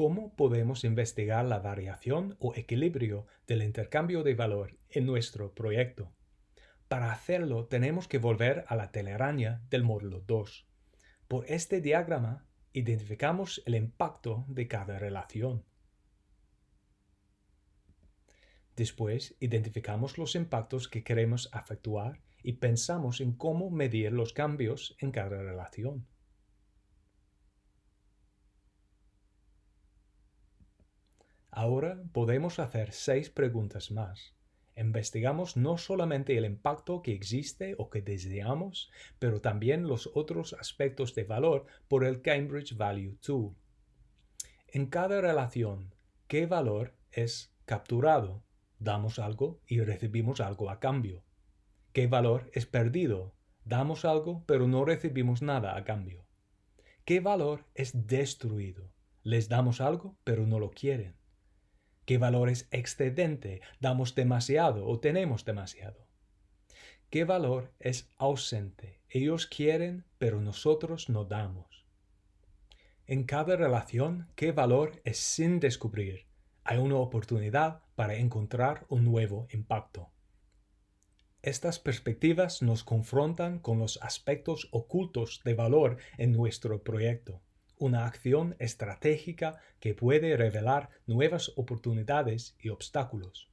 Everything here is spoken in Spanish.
cómo podemos investigar la variación o equilibrio del intercambio de valor en nuestro proyecto. Para hacerlo tenemos que volver a la telaraña del módulo 2. Por este diagrama identificamos el impacto de cada relación. Después identificamos los impactos que queremos efectuar y pensamos en cómo medir los cambios en cada relación. Ahora podemos hacer seis preguntas más. Investigamos no solamente el impacto que existe o que deseamos, pero también los otros aspectos de valor por el Cambridge Value Tool. En cada relación, ¿qué valor es capturado? Damos algo y recibimos algo a cambio. ¿Qué valor es perdido? Damos algo pero no recibimos nada a cambio. ¿Qué valor es destruido? Les damos algo pero no lo quieren. ¿Qué valor es excedente? Damos demasiado o tenemos demasiado. ¿Qué valor es ausente? Ellos quieren pero nosotros no damos. En cada relación, ¿qué valor es sin descubrir? hay una oportunidad para encontrar un nuevo impacto. Estas perspectivas nos confrontan con los aspectos ocultos de valor en nuestro proyecto, una acción estratégica que puede revelar nuevas oportunidades y obstáculos.